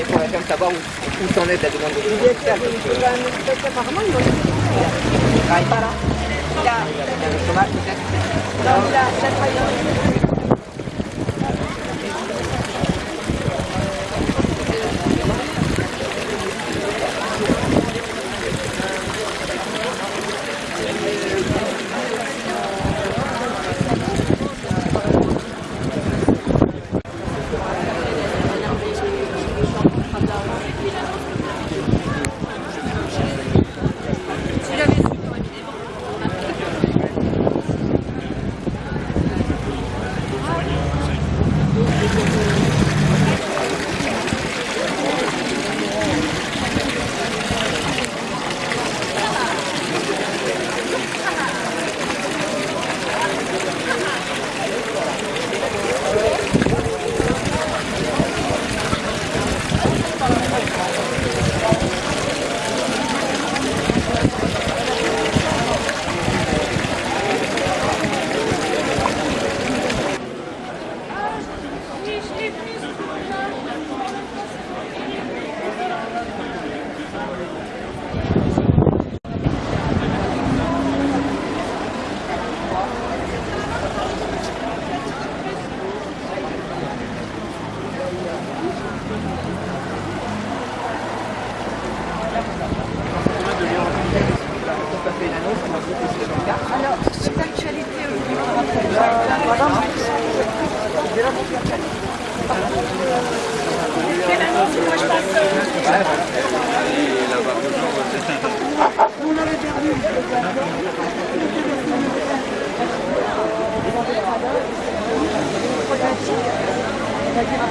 Mais faudrait quand même savoir où, s'en est la demande de Apparemment, ils ont Il ne travaille pas là. Il a, il a le chômage peut-être. Non, il a, il a travaillé.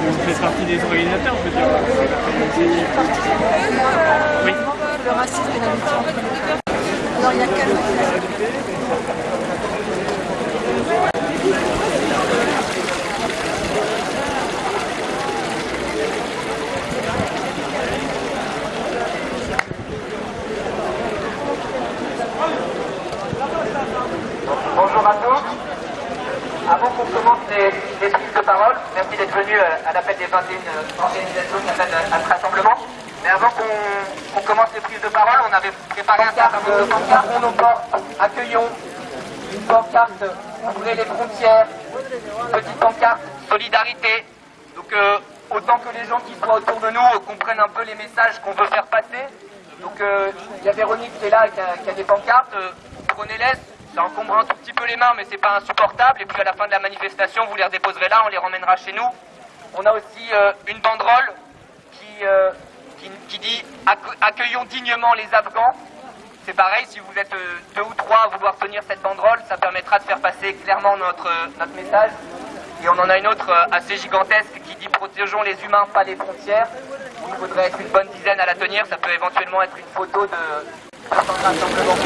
Vous faites partie des organisateurs, je veux dire. Oui. Le racisme et l'amitié entre femmes. Alors, il y a Bonjour à tous. Qu'on commence les, prises de parole, merci d'être venu euh, à l'appel des 21 euh, organisations qui appellent euh, à ce rassemblement. Mais avant qu'on commence les prises de parole, on avait préparé un nombre de pancartes. Ouvrons nos portes, accueillons une pancarte, ouvrez les frontières, petite pancarte, solidarité. Donc euh, autant que les gens qui soient autour de nous euh, comprennent un peu les messages qu'on veut faire passer. Donc euh, il y a Véronique qui est là qui a, qui a des pancartes. Euh, Prenez-les, ça encombre un tout petit peu les mains, mais c'est pas insupportable. Et puis à la fin de la manifestation, vous les redéposerez là, on les ramènera chez nous. On a aussi euh, une banderole qui, euh, qui, dit Accue- accueillons dignement les Afghans. C'est pareil, si vous êtes euh, deux ou trois à vouloir tenir cette banderole, ça permettra de faire passer clairement notre, notre message. Et on en a une autre assez gigantesque qui dit protégeons les humains, pas les frontières. Il faudrait être une bonne dizaine à la tenir, ça peut éventuellement être une photo de certains rassemblements.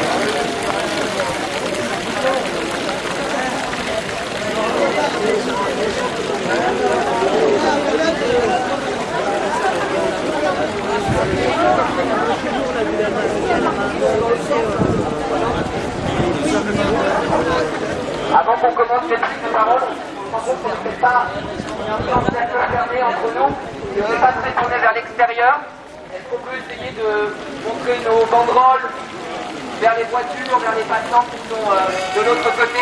Avant qu'on commence les prises de parole, on se rend compte qu'on ne fait pas un cercle fermé entre nous, et on n'est pas très tourné vers l'extérieur. Est-ce qu'on peut essayer de montrer nos banderoles vers les vers les passants qui sont euh, de l'autre côté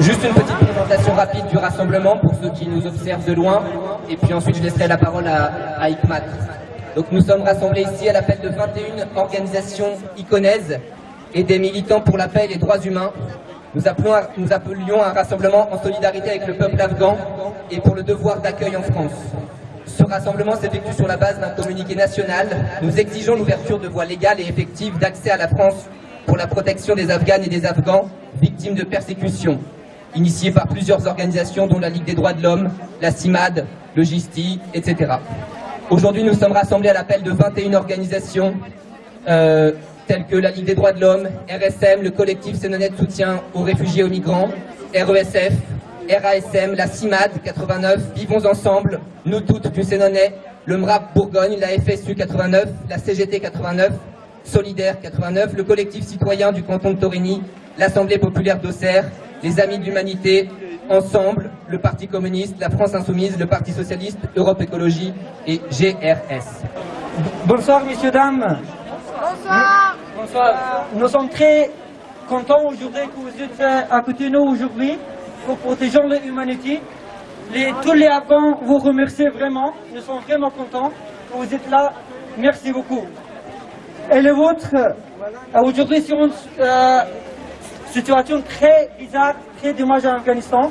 Juste une petite présentation rapide du rassemblement pour ceux qui nous observent de loin, et puis ensuite je laisserai la parole à, à. Donc nous sommes rassemblés ici à l'appel de 21 organisations iconaises et des militants pour la paix et les droits humains. Nous, appelons à- nous appelions à un rassemblement en solidarité avec le peuple afghan et pour le devoir d'accueil en France. Ce rassemblement s'effectue sur la base d'un communiqué national. Nous exigeons l'ouverture de voies légales et effectives d'accès à la France pour la protection des Afghanes et des Afghans victimes de persécutions, initiées par plusieurs organisations dont la Ligue des droits de l'homme, la CIMAD, le GISTI, etc. Aujourd'hui, nous sommes rassemblés à l'appel de 21 organisations euh, telles que la Ligue des droits de l'homme, RSM, le collectif Sénonais de soutien aux réfugiés et aux migrants, RESF, RASM, la CIMAD 89, Vivons ensemble, nous toutes du Sénonais, le MRAP Bourgogne, la FSU 89, la CGT 89, Solidaire 89, le collectif citoyen du canton de Torigny, l'Assemblée populaire d'Auxerre, les Amis de l'Humanité, Ensemble, le Parti communiste, la France insoumise, le Parti socialiste, Europe Écologie et GRS. Bonsoir messieurs, dames. Bonsoir. Bonsoir. Nous sommes très contents aujourd'hui que vous êtes à côté de nous aujourd'hui pour protéger l'humanité. Les, tous les Afghans vous remercient vraiment. Nous sommes vraiment contents que vous êtes là. Merci beaucoup. Et le vôtre, euh, aujourd'hui une euh, situation très bizarre, très dommage en Afghanistan.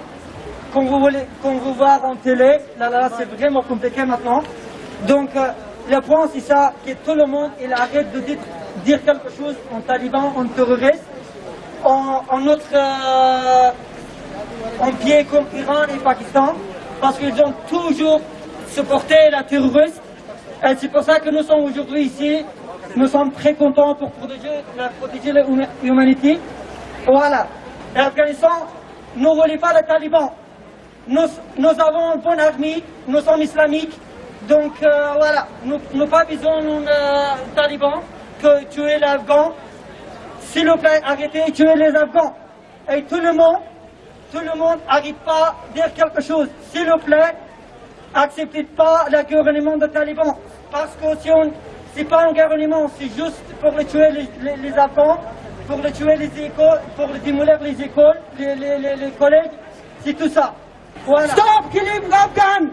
Comme vous, voulez, comme vous voyez en télé, là, là, c'est vraiment compliqué maintenant. Donc, euh, le point, c'est ça, que tout le monde il arrête de dire, dire quelque chose en taliban, en terroriste, en, en notre euh, en pied comme Iran et Pakistan, parce qu'ils ont toujours supporté la terroriste. Et c'est pour ça que nous sommes aujourd'hui ici. Nous sommes très contents pour protéger, la- protéger l'humanité. Voilà. L'Afghanistan ne voulait pas les talibans. Nous, nous avons une bonne armée, nous sommes islamiques. Donc euh, voilà, nous n'avons pas besoin d'un euh, taliban que tuer les Afghans. S'il vous plaît, arrêtez de tuer les Afghans. Et tout le monde, tout le monde n'arrête pas à dire quelque chose. S'il vous plaît, acceptez pas le gouvernement des talibans. Parce que si on, c'est pas un gouvernement, c'est juste pour tuer les Afghans, pour les tuer les écoles, pour les démolir les écoles, les, les, les, les collèges, c'est tout ça. Voilà. Stop killing Afghans!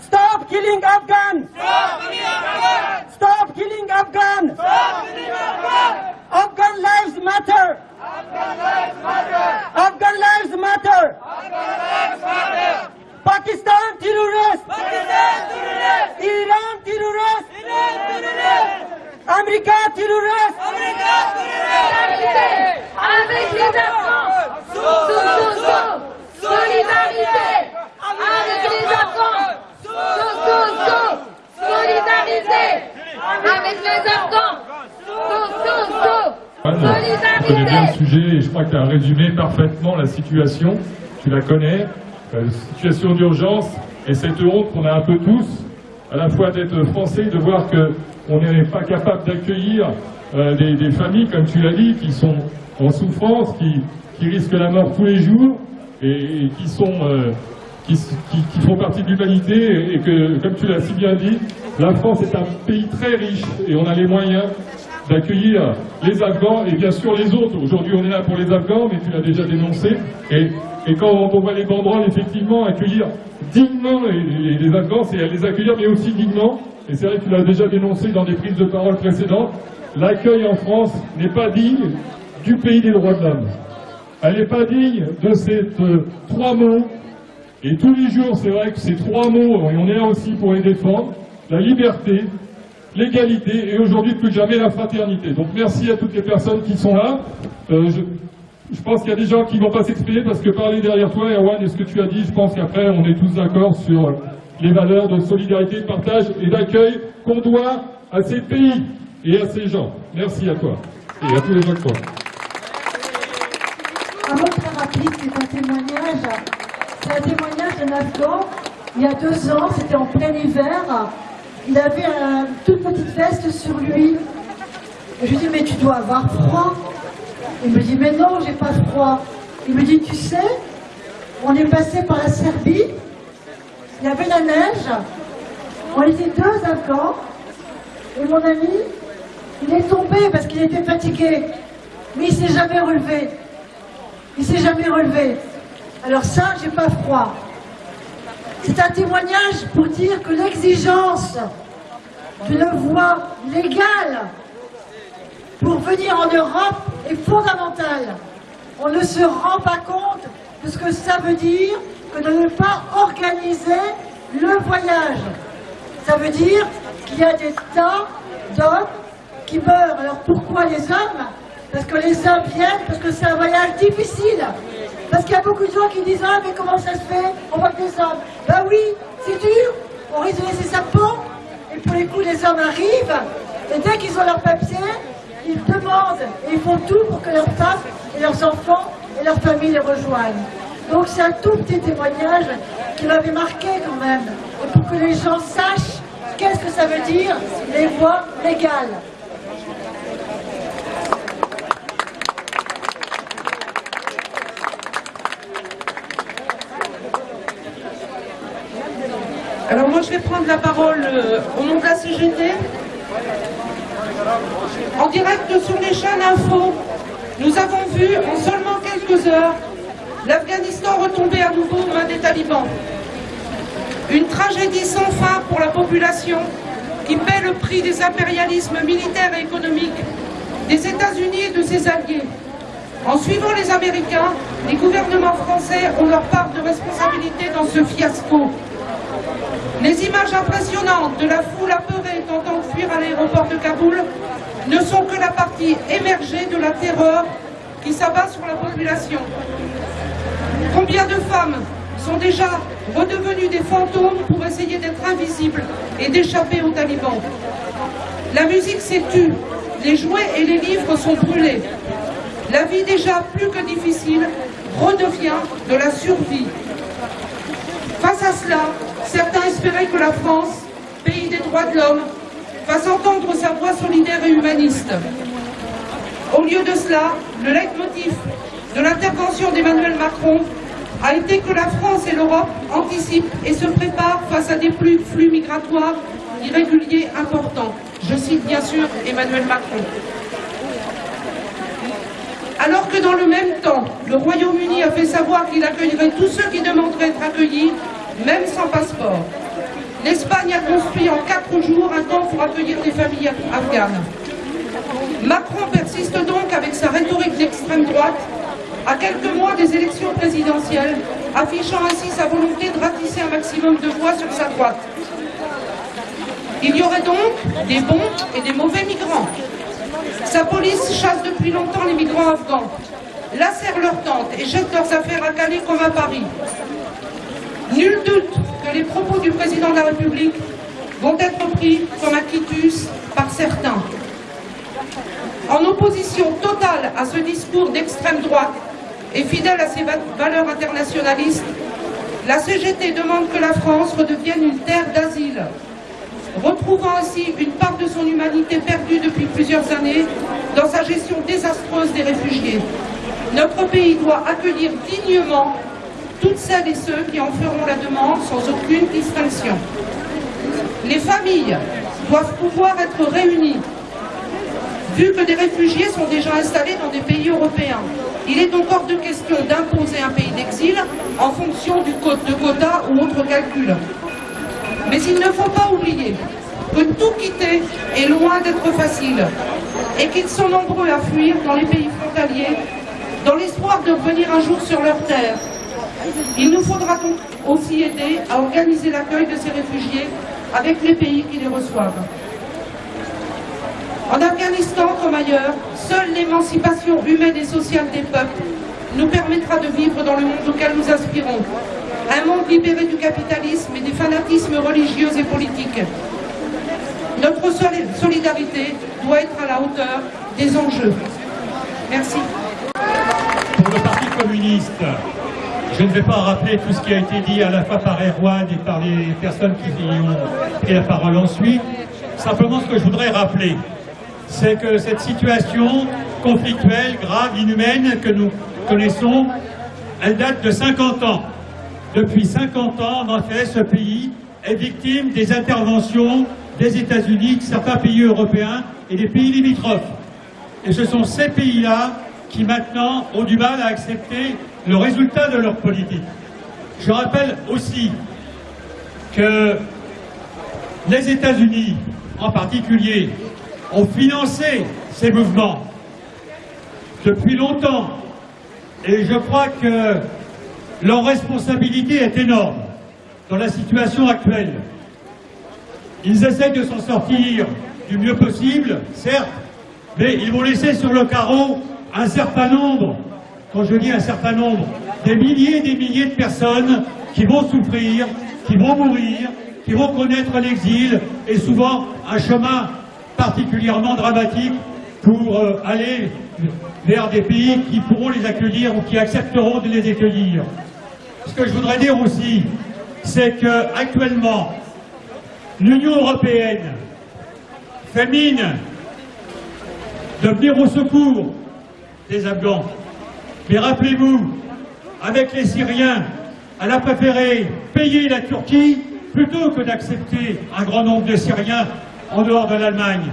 Stop killing Afghans! Stop killing Afghans! Afghan lives matter! Afghan lives matter! Pakistan terrorist! Iran terrorist! America terrorist! Avec les Afghans. Sous, sous, sous. Solidarité. Avec les Afghans. Sous, sous, sous. Solidarité. Avec les Afghans. Sous, sous, sous. Anne, tu connais bien le Solidarité. sujet et je crois que tu as résumé parfaitement la situation. Tu la connais, euh, situation d'urgence et cette honte qu'on a un peu tous, à la fois d'être français, de voir qu'on n'est pas capable d'accueillir euh, des, familles, comme tu l'as dit, qui sont en souffrance, qui, risquent la mort tous les jours et, qui sont euh, qui, font partie de l'humanité et que, comme tu l'as si bien dit, la France est un pays très riche et on a les moyens d'accueillir les Afghans et bien sûr les autres. Aujourd'hui, on est là pour les Afghans, mais tu l'as déjà dénoncé. Et, quand on voit les banderoles, effectivement, accueillir dignement les, les- les Afghans, c'est les accueillir, mais aussi dignement. Et c'est vrai que tu l'as déjà dénoncé dans des prises de parole précédentes. L'accueil en France n'est pas digne du pays des droits de l'homme. Elle n'est pas digne de ces euh, trois mots et tous les jours, c'est vrai que ces trois mots, et on est là aussi pour les défendre, la liberté, l'égalité et aujourd'hui plus que jamais la fraternité. Donc merci à toutes les personnes qui sont là. Euh, je, je pense qu'il y a des gens qui ne vont pas s'exprimer parce que parler derrière toi, Erwan, et ce que tu as dit, je pense qu'après on est tous d'accord sur les valeurs de solidarité, de partage et d'accueil qu'on doit à ces pays et à ces gens. Merci à toi et à tous les autres. Un mot très rapide, c'est un témoignage. C'est un témoignage d'un Afghan. Il y a deux ans, c'était en plein hiver. Il avait une toute petite veste sur lui. Je lui dis, mais tu dois avoir froid. Il me dit, mais non, j'ai pas froid. Il me dit, tu sais, on est passé par la Serbie. Il y avait la neige. On était deux Afghans. Et mon ami, il est tombé parce qu'il était fatigué. Mais il s'est jamais relevé. Il s'est jamais relevé. Alors ça, j'ai pas froid. C'est un témoignage pour dire que l'exigence d'une voie légale pour venir en Europe est fondamentale. On ne se rend pas compte de ce que ça veut dire que de ne pas organiser le voyage. Ça veut dire qu'il y a des tas d'hommes qui meurent. Alors pourquoi les hommes? Parce que les hommes viennent, parce que c'est un voyage difficile. Parce qu'il y a beaucoup de gens qui disent Ah, mais comment ça se fait? On voit que des hommes. Ben oui, c'est dur. On risque de laisser sa peau. Et pour les coups, les hommes arrivent. Et dès qu'ils ont leur papier, ils demandent et ils font tout pour que leurs femmes et leurs enfants et leurs familles les rejoignent. Donc c'est un tout petit témoignage qui m'avait marqué quand même. Et pour que les gens sachent qu'est-ce que ça veut dire les voies légales. Alors moi je vais prendre la parole euh, au nom de la CGT. En direct sur les chaînes info, nous avons vu en seulement quelques heures l'Afghanistan retomber à nouveau aux mains des talibans. Une tragédie sans fin pour la population qui paie le prix des impérialismes militaires et économiques des États-Unis et de ses alliés. En suivant les Américains, les gouvernements français ont leur part de responsabilité dans ce fiasco. Les images impressionnantes de la foule apeurée tentant de fuir à l'aéroport de Kaboul ne sont que la partie émergée de la terreur qui s'abat sur la population. Combien de femmes sont déjà redevenues des fantômes pour essayer d'être invisibles et d'échapper aux talibans? La musique s'est tue, les jouets et les livres sont brûlés. La vie déjà plus que difficile redevient de la survie. Face à cela, certains espéraient que la France, pays des droits de l'homme, fasse entendre sa voix solidaire et humaniste. Au lieu de cela, le leitmotiv de l'intervention d'Emmanuel Macron a été que la France et l'Europe anticipent et se préparent face à des flux, migratoires irréguliers importants. Je cite bien sûr Emmanuel Macron. Alors que dans le même temps, le Royaume-Uni a fait savoir qu'il accueillerait tous ceux qui demanderaient être accueillis, même sans passeport. L'Espagne a construit en quatre jours un camp pour accueillir des familles afghanes. Macron persiste donc avec sa rhétorique d'extrême droite à quelques mois des élections présidentielles, affichant ainsi sa volonté de ratisser un maximum de voix sur sa droite. Il y aurait donc des bons et des mauvais migrants. Sa police chasse depuis longtemps les migrants afghans, lacère leurs tentes et jette leurs affaires à Calais comme à Paris. Nul doute que les propos du président de la République vont être pris comme un quitus par certains. En opposition totale à ce discours d'extrême droite et fidèle à ses valeurs internationalistes, la CGT demande que la France redevienne une terre d'asile, retrouvant ainsi une part de son humanité perdue depuis plusieurs années dans sa gestion désastreuse des réfugiés. Notre pays doit accueillir dignement toutes celles et ceux qui en feront la demande sans aucune distinction. Les familles doivent pouvoir être réunies, vu que des réfugiés sont déjà installés dans des pays européens. Il est donc hors de question d'imposer un pays d'exil en fonction du code de quota ou autre calcul. Mais il ne faut pas oublier que tout quitter est loin d'être facile et qu'ils sont nombreux à fuir dans les pays frontaliers dans l'espoir de revenir un jour sur leur terre il nous faudra donc aussi aider à organiser l'accueil de ces réfugiés avec les pays qui les reçoivent. En Afghanistan comme ailleurs, seule l'émancipation humaine et sociale des peuples nous permettra de vivre dans le monde auquel nous aspirons. Un monde libéré du capitalisme et des fanatismes religieux et politiques. Notre solidarité doit être à la hauteur des enjeux. Merci. Pour le Parti communiste, je ne vais pas rappeler tout ce qui a été dit à la fois par Erwan et par les personnes qui ont pris la parole ensuite. Simplement, ce que je voudrais rappeler, c'est que cette situation conflictuelle, grave, inhumaine que nous connaissons, elle date de 50 ans. Depuis 50 ans, en fait, ce pays est victime des interventions des États-Unis, certains pays européens et des pays limitrophes. Et ce sont ces pays-là qui maintenant ont du mal à accepter le résultat de leur politique. Je rappelle aussi que les États-Unis, en particulier, ont financé ces mouvements depuis longtemps. Et je crois que leur responsabilité est énorme. dans la situation actuelle. Ils essaient de s'en sortir du mieux possible, certes, mais ils vont laisser sur le carreau un certain nombre, quand je dis un certain nombre, des milliers et des milliers de personnes qui vont souffrir, qui vont mourir, qui vont connaître l'exil et souvent un chemin particulièrement dramatique pour euh, aller vers des pays qui pourront les accueillir ou qui accepteront de les accueillir. Ce que je voudrais dire aussi, c'est qu'actuellement, l'Union européenne fait mine de venir au secours des Afghans. Mais rappelez-vous, avec les Syriens, elle a préféré payer la Turquie plutôt que d'accepter un grand nombre de Syriens en dehors de l'Allemagne.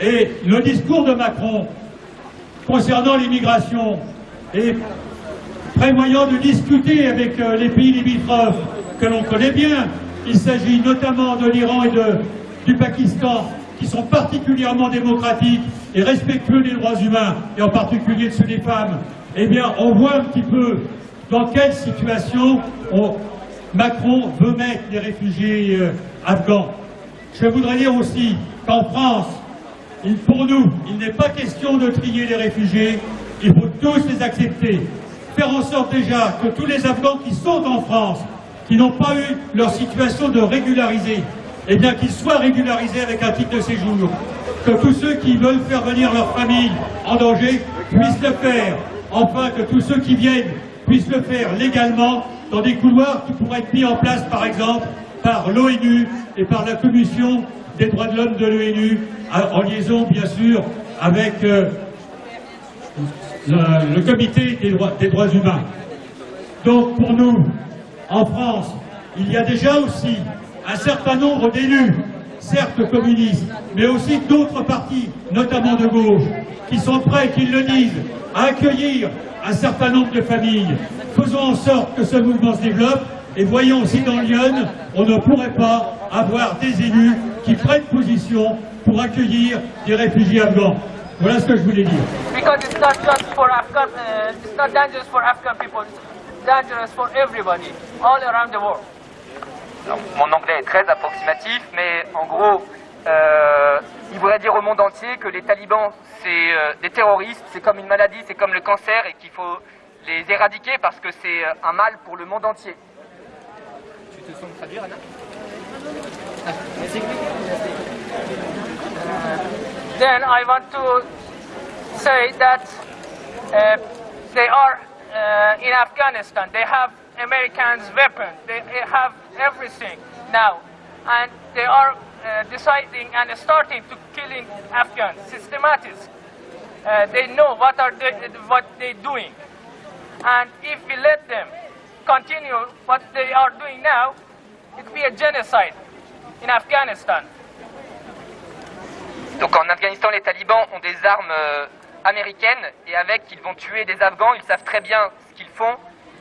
Et le discours de Macron concernant l'immigration et prévoyant de discuter avec euh, les pays limitrophes que l'on connaît bien, il s'agit notamment de l'Iran et du Pakistan, qui sont particulièrement démocratiques et respectueux des droits humains, et en particulier de ceux des femmes, eh bien, on voit un petit peu dans quelle situation Macron veut mettre les réfugiés euh, afghans. Je voudrais dire aussi qu'en France, pour nous, il n'est pas question de trier les réfugiés, il faut tous les accepter. Faire en sorte déjà que tous les Afghans qui sont en France, qui n'ont pas eu leur situation de régulariser, eh bien qu'ils soient régularisés avec un titre de séjour. Que tous ceux qui veulent faire venir leur famille en danger puissent le faire. Enfin, que tous ceux qui viennent puissent le faire légalement dans des couloirs qui pourraient être mis en place, par exemple, par l'ONU et par la Commission des droits de l'homme de l'ONU, en liaison, bien sûr, avec euh, le, comité des droits, humains. Donc, pour nous, en France, il y a déjà aussi un certain nombre d'élus, certes communistes, mais aussi d'autres partis, notamment de gauche, qui sont prêts, qui le disent, à accueillir un certain nombre de familles. Faisons en sorte que ce mouvement se développe et voyons si dans Lyon, on ne pourrait pas avoir des élus qui prennent position pour accueillir des réfugiés afghans. Voilà ce que je voulais dire. Because it's not just for Afghan, uh, it's not dangerous for Afghan people, it's dangerous for everybody, all around the world. mon anglais est très approximatif, mais en gros, euh, il voudrait dire au monde entier que les talibans, c'est euh, des terroristes, c'est comme une maladie, c'est comme le cancer, et qu'il faut les éradiquer parce que c'est euh, un mal pour le monde entier. Tu te sens traduire, Anna Then I want to say that uh, they are uh, in Afghanistan. They have Americans' weapons. They have everything now, and they are uh, deciding and starting to killing Afghans, systematic. Uh, they know what are they, what they doing, and if we let them continue what they are doing now, it will be a genocide in Afghanistan. Donc en Afghanistan, les talibans ont des armes euh, américaines et avec, ils vont tuer des Afghans. Ils savent très bien ce qu'ils font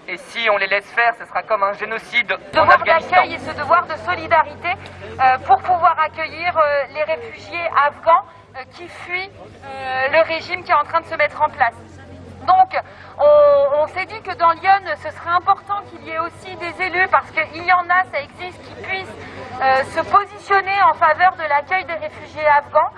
et si on les laisse faire, ce sera comme un génocide devoir d'accueil et ce devoir de solidarité euh, pour pouvoir accueillir euh, les réfugiés afghans euh, qui fuient le régime qui est en train de se mettre en place. Donc, on, s'est dit que dans Lyon, ce serait important qu'il y ait aussi des élus, parce qu'il y en a, ça existe, qui puissent se positionner en faveur de l'accueil des réfugiés afghans,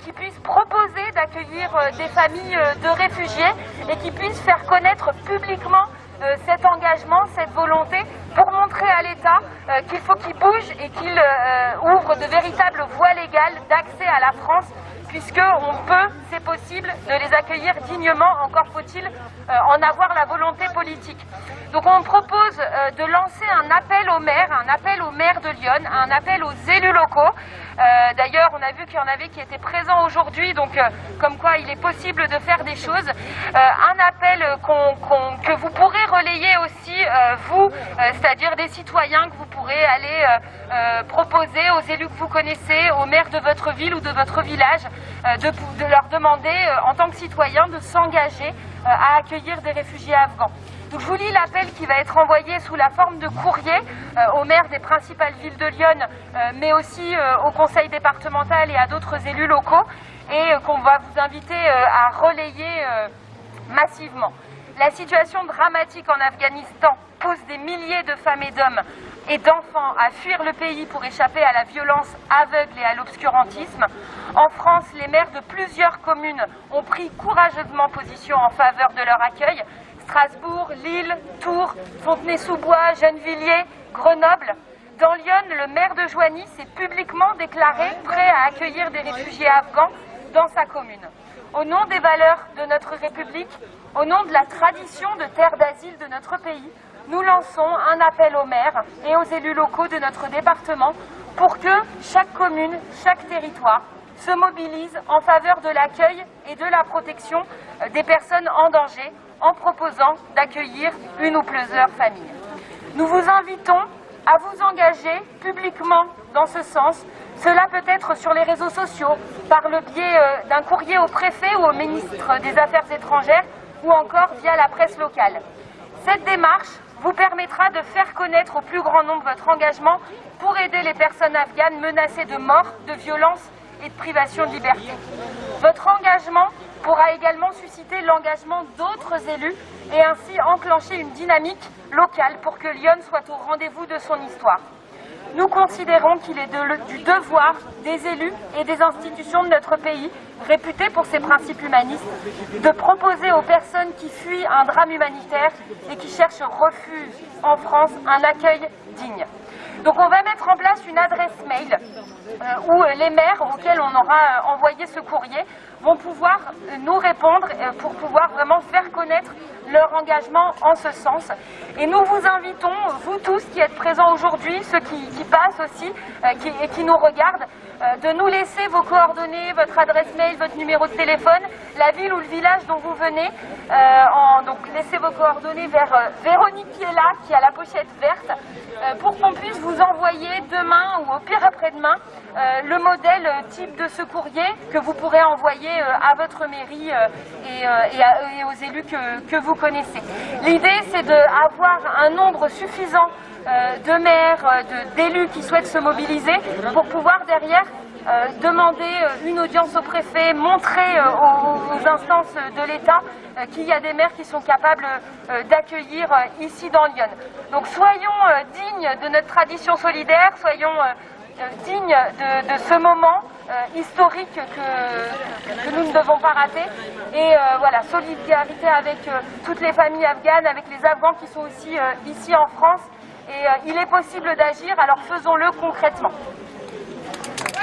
qui puissent proposer d'accueillir des familles de réfugiés et qui puissent faire connaître publiquement euh, cet engagement, cette volonté pour montrer à l'État euh, qu'il faut qu'il bouge et qu'il euh, ouvre de véritables voies légales d'accès à la France puisqu'on peut, c'est possible, de les accueillir dignement, encore faut-il en avoir la volonté politique. Donc on propose de lancer un appel aux maires, un appel aux maires de Lyon, un appel aux élus locaux. D'ailleurs, on a vu qu'il y en avait qui étaient présents aujourd'hui, donc comme quoi il est possible de faire des choses. un appel que vous pourrez relayer aussi, euh, vous, euh, c'est-à-dire des citoyens que vous pourrez aller euh, proposer aux élus que vous connaissez, aux maires de votre ville ou de votre village, de, de, leur demander, en tant que citoyens, de s'engager à accueillir des réfugiés afghans. Donc je vous lis l'appel qui va être envoyé sous la forme de courrier aux maires des principales villes de Lyon, mais aussi au conseil départemental et à d'autres élus locaux, et qu'on va vous inviter à relayer massivement. La situation dramatique en Afghanistan pousse des milliers de femmes et d'hommes et d'enfants à fuir le pays pour échapper à la violence aveugle et à l'obscurantisme. En France, les maires de plusieurs communes ont pris courageusement position en faveur de leur accueil. Strasbourg, Lille, Tours, Fontenay-sous-Bois, Gennevilliers, Grenoble. Dans Lyon, le maire de Joigny s'est publiquement déclaré prêt à accueillir des réfugiés afghans dans sa commune. Au nom des valeurs de notre République, au nom de la tradition de terre d'asile de notre pays, nous lançons un appel aux maires et aux élus locaux de notre département pour que chaque commune, chaque territoire se mobilise en faveur de l'accueil et de la protection des personnes en danger en proposant d'accueillir une ou plusieurs familles. Nous vous invitons à vous engager publiquement dans ce sens. Cela peut être sur les réseaux sociaux, par le biais euh, d'un courrier au préfet ou au ministre des Affaires étrangères ou encore via la presse locale. Cette démarche vous permettra de faire connaître au plus grand nombre votre engagement pour aider les personnes afghanes menacées de mort, de violence et de privation de liberté. Votre engagement pourra également susciter l'engagement d'autres élus et ainsi enclencher une dynamique locale pour que Lyon soit au rendez-vous de son histoire. Nous considérons qu'il est du devoir des élus et des institutions de notre pays, réputés pour ses principes humanistes, de proposer aux personnes qui fuient un drame humanitaire et qui cherchent refuge en France un accueil digne. Donc on va mettre en place une adresse mail euh, où euh, les maires auxquels on aura euh, envoyé ce courrier vont pouvoir nous répondre pour pouvoir vraiment faire connaître leur engagement en ce sens. Et nous vous invitons, vous tous qui êtes présents aujourd'hui, ceux qui, qui passent aussi et qui nous regardent, de nous laisser vos coordonnées, votre adresse mail, votre numéro de téléphone, la ville ou le village dont vous venez. Euh, donc laissez vos coordonnées vers euh, Véronique là, qui a la pochette verte, euh, pour qu'on puisse vous envoyer demain ou au pire après-demain le modèle type de ce courrier que vous pourrez envoyer à votre mairie et, aux élus que, que vous connaissez. L'idée, c'est d'avoir un nombre suffisant de maires, d'élus qui souhaitent se mobiliser pour pouvoir derrière demander euh, une audience au préfet, montrer euh, aux, instances de l'État euh, qu'il y a des maires qui sont capables euh, d'accueillir euh, ici dans Lyon. Donc soyons euh, dignes de notre tradition solidaire, soyons euh, euh, dignes de, ce moment euh, historique que, nous ne devons pas rater. Et euh, voilà, solidarité avec euh, toutes les familles afghanes, avec les Afghans qui sont aussi euh, ici en France. Et euh, il est possible d'agir, alors faisons-le concrètement.